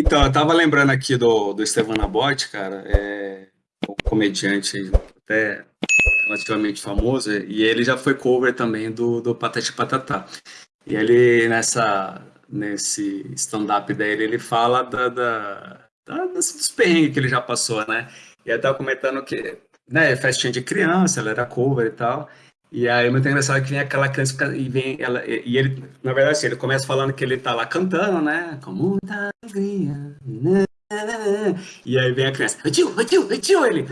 Então, eu tava lembrando aqui do, do Estevan Abote, cara, é um comediante até relativamente famoso, e ele já foi cover também do, do Patati Patatá. E ele, nessa, nesse stand-up dele, ele fala da, da, da, dos perrengues que ele já passou, né? E ele tava comentando que, né, festinha de criança, ela era cover e tal, e aí, muito engraçado que vem aquela criança e vem ela, e ele, na verdade, assim, ele começa falando que ele tá lá cantando, né? Com muita alegria. E aí vem a criança, tio, tio, tio, ele.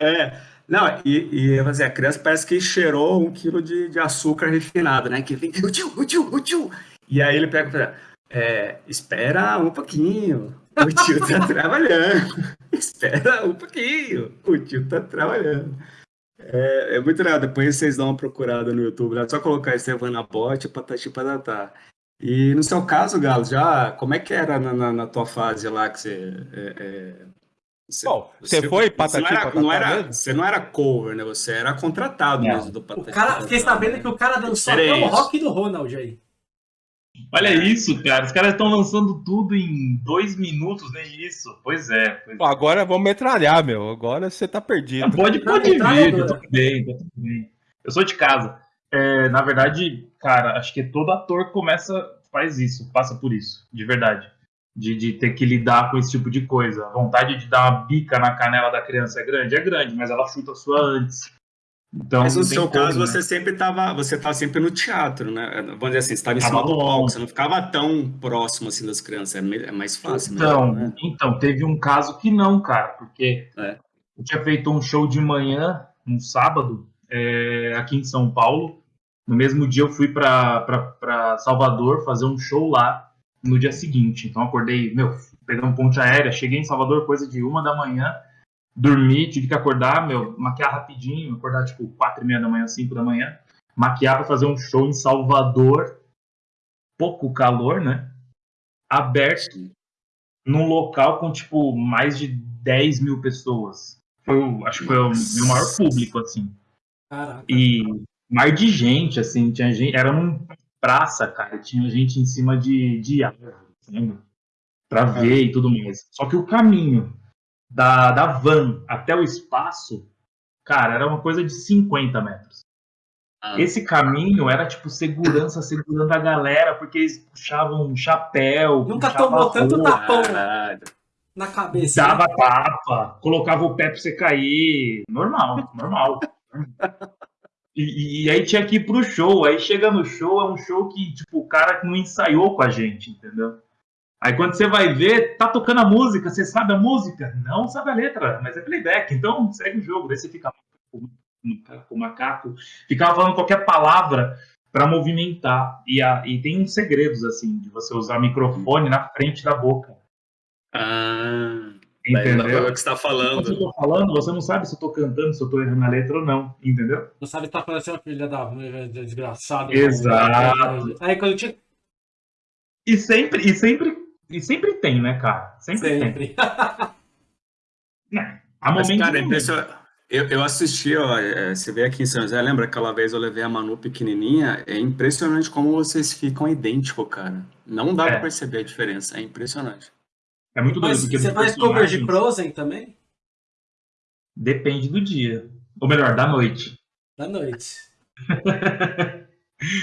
É, não, e, e assim, a criança parece que cheirou um quilo de, de açúcar refinado, né? Que vem, tio, tio, tio. E aí ele pega e fala, é, espera um pouquinho, o tio tá trabalhando. espera um pouquinho, o tio tá trabalhando. É, é, muito legal. Depois vocês dão uma procurada no YouTube. É só colocar Estevana Bot, Patati Patatá. E no seu caso, Galo, já como é que era na, na, na tua fase lá que você. É, é, você, Bom, você, você foi Patati não era, Patatá? Não era, você não era cover, né? Você era contratado mesmo do Patati. O cara, fiquei sabendo né? que o cara dançou até o rock do Ronald aí. Olha isso, cara. Os caras estão lançando tudo em dois minutos, nem isso. Pois é. Pois Pô, agora vamos metralhar, meu. Agora você tá perdido. Ah, pode, pode vir, tá tudo bem, tá tudo bem. Eu sou de casa. É, na verdade, cara, acho que todo ator começa, faz isso, passa por isso, de verdade. De, de ter que lidar com esse tipo de coisa. A vontade de dar uma bica na canela da criança é grande? É grande, mas ela chuta a sua antes. Então, Mas no seu como, caso, né? você sempre estava, você estava sempre no teatro, né? Vamos dizer assim, você estava em cima do palco, você não ficava tão próximo assim das crianças, é, é mais fácil. Então, né? então teve um caso que não, cara, porque é. eu tinha feito um show de manhã, um sábado, é, aqui em São Paulo. No mesmo dia eu fui para Salvador fazer um show lá no dia seguinte. Então acordei, meu, pegando ponte aérea, cheguei em Salvador coisa de uma da manhã dormi, tive que acordar, meu, maquiar rapidinho, acordar tipo quatro e meia da manhã, cinco da manhã, maquiar para fazer um show em Salvador, pouco calor, né? Aberto, num local com tipo mais de 10 mil pessoas. Foi, acho que foi o meu maior público, assim. Caraca. E mar de gente, assim, tinha gente, era num praça, cara, tinha gente em cima de, de árvore, Pra ver e tudo mais. Só que o caminho da, da van até o espaço, cara, era uma coisa de 50 metros. Ah. Esse caminho era tipo segurança segurando a galera, porque eles puxavam um chapéu. Nunca tomou tanto tapão na cabeça. Dava né? tapa, colocava o pé pra você cair. Normal, normal. E, e, aí tinha que ir pro show. Aí chega no show, é um show que, tipo, o cara não ensaiou com a gente, entendeu? Aí quando você vai ver, tá tocando a música, você sabe a música? Não sabe a letra, mas é playback, então segue o jogo. Daí você fica com o macaco, ficava falando qualquer palavra para movimentar. E, a, e tem uns segredos, assim, de você usar microfone na frente da boca. Ah, entendeu? É o que está falando. Se eu tô falando, você não sabe se eu tô cantando, se eu tô errando a letra ou não, entendeu? Não sabe se tá parecendo a filha da desgraçada. Exato. Aí quando tinha... E sempre, e sempre e sempre tem, né, cara? Sempre, sempre. tem. é, há Mas, cara, é Eu, eu assisti, ó, é, você veio aqui em São José, lembra aquela vez eu levei a Manu pequenininha? É impressionante como vocês ficam idênticos, cara. Não dá é. pra perceber a diferença, é impressionante. É muito doido. Mas você faz cover de Frozen também? Depende do dia. Ou melhor, da noite. Da noite.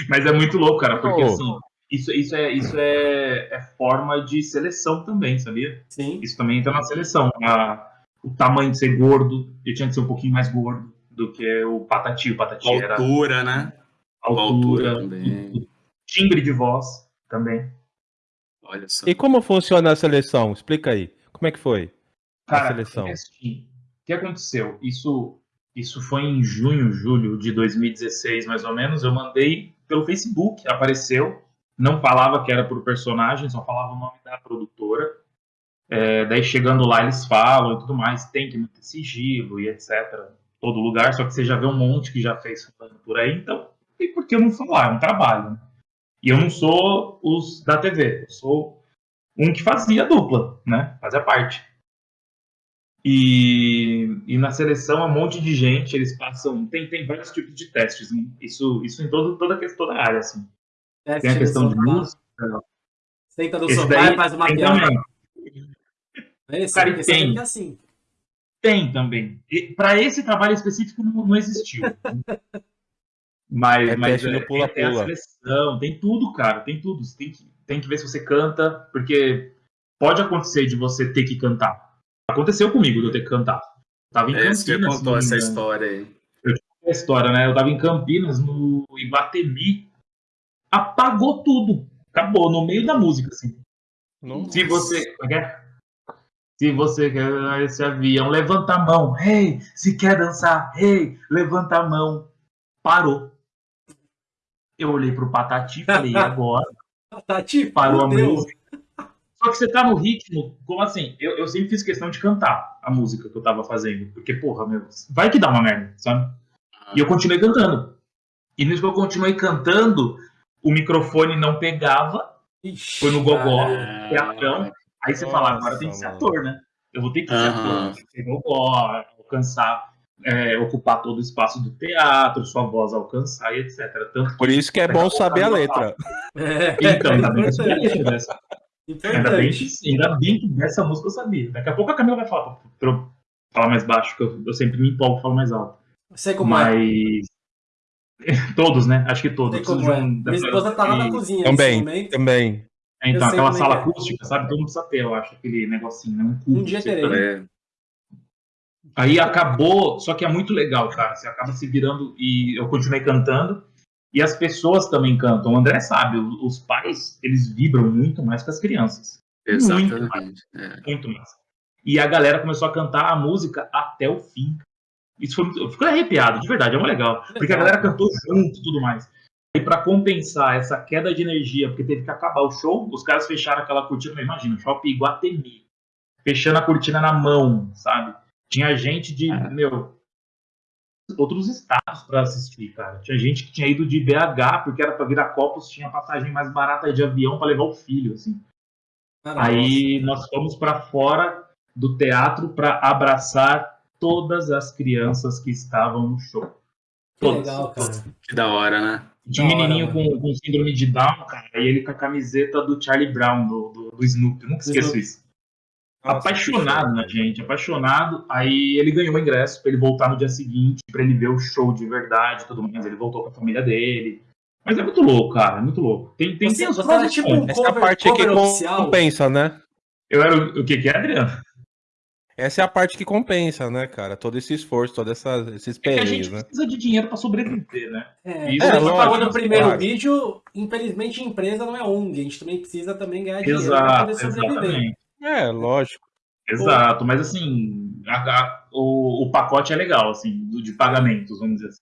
Mas é muito louco, cara, porque oh. assim, isso, isso, é, isso é, é, forma de seleção também, sabia? Sim. Isso também entra na seleção. A, o tamanho de ser gordo, eu tinha que ser um pouquinho mais gordo do que o patati. O patati altura, era... né? Altura, altura também. Timbre de voz também. Olha só. E como funciona a seleção? Explica aí. Como é que foi Cara, a seleção? É assim, o que aconteceu? Isso, isso foi em junho, julho de 2016, mais ou menos. Eu mandei pelo Facebook, apareceu não falava que era por personagem, só falava o nome da produtora. É, daí chegando lá eles falam e tudo mais, tem que manter sigilo e etc. Todo lugar, só que você já vê um monte que já fez falando por aí, então e por que eu não falar? É um trabalho. Né? E eu não sou os da TV, eu sou um que fazia dupla, né? Fazia parte. E, e na seleção um monte de gente, eles passam. Tem, tem vários tipos de testes, né? isso, isso em todo, toda, toda a área, assim. Tem a questão de música, Senta no sofá e faz uma piada. Esse, cara, esse tem. É assim. Tem também. Para esse trabalho específico não, não existiu. mas, é mas é, pula, tem, pula. a seleção, tem tudo, cara, tem tudo. Você tem que, tem que ver se você canta, porque pode acontecer de você ter que cantar. Aconteceu comigo de eu ter que cantar. tava em é, Campinas. Você contou essa história aí. Eu a história, né? Eu tava em Campinas, no Iguatemi. Apagou tudo. Acabou, no meio da música, assim. Nossa. Se você. É se você quer esse avião, levanta a mão. Hey, se quer dançar, hey, levanta a mão. Parou. Eu olhei pro Patati e falei, agora? Patati, parou a música. Só que você tá no ritmo, como assim? Eu, eu sempre fiz questão de cantar a música que eu tava fazendo. Porque, porra, meu, vai que dá uma merda, sabe? E eu continuei cantando. E nisso que eu continuei cantando, o microfone não pegava. Ixi, foi no gogó, teatrão. Aí você Nossa, fala, agora tem que ser ator, né? Eu vou ter que ser uhum. ator, ser gogó, alcançar, é, ocupar todo o espaço do teatro, sua voz alcançar e etc. Tanto Por isso que é bom saber a letra. É. Então, ainda bem que eu dessa. Ainda bem, que, ainda bem que dessa música eu sabia. Daqui a pouco a Camila vai falar pra falar mais baixo, que eu, eu sempre me empolgo e falo mais alto. Sei como Mas... é. Todos, né? Acho que todos. Como é. Minha esposa tá lá na cozinha. Também, também. É, então, aquela sala é. acústica, sabe? Todo mundo precisa ter, eu acho, aquele negocinho, né? Um, um dia terei. É. Aí acabou, só que é muito legal, cara. Você acaba se virando e eu continuei cantando. E as pessoas também cantam. O André sabe, os pais, eles vibram muito mais que as crianças. Exatamente. Muito mais. É. Muito mais. E a galera começou a cantar a música até o fim. Isso foi fiquei arrepiado, de verdade, é muito legal. Porque a galera cantou junto e tudo mais. E para compensar essa queda de energia, porque teve que acabar o show, os caras fecharam aquela cortina, imagina, shopping Iguatemi. Fechando a cortina na mão, sabe? Tinha gente de, é. meu, outros estados para assistir, cara. Tinha gente que tinha ido de BH porque era para virar copos, tinha passagem mais barata de avião para levar o filho, assim. Aí nós fomos para fora do teatro para abraçar todas as crianças que estavam no show. Que legal, cara. Que da hora, né? Tinha um menininho com, com, síndrome de Down, cara, e ele com a camiseta do Charlie Brown, do, do, do Snoopy. Eu nunca esqueço Snoopy. isso. Nossa, apaixonado na gente, apaixonado. Aí ele ganhou o ingresso para ele voltar no dia seguinte, para ele ver o show de verdade e tudo mais. Ele voltou com a família dele. Mas é muito louco, cara, é muito louco. Tem, tem, você, tem os tipo um Essa cover, parte oficial. compensa, né? Eu era o, o que que é, Adriano? Essa é a parte que compensa, né, cara? Todo esse esforço, todos essa, esses perrengues, é a gente né? precisa de dinheiro para sobreviver, né? É, Isso é, a gente pagou no primeiro claro. vídeo, infelizmente empresa não é ONG, a gente também precisa também ganhar dinheiro para poder sobreviver. Exatamente. É, lógico. Exato, mas assim, a, a, o, o pacote é legal, assim, de pagamentos, vamos dizer assim.